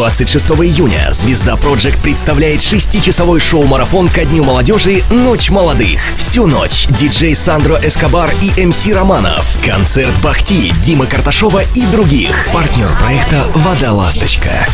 26 июня звезда Project представляет шестичасовой шоу-марафон ко Дню молодежи «Ночь молодых». Всю ночь диджей Сандро Эскобар и МС Романов. Концерт Бахти, Дима Карташова и других. Партнер проекта «Вода Ласточка».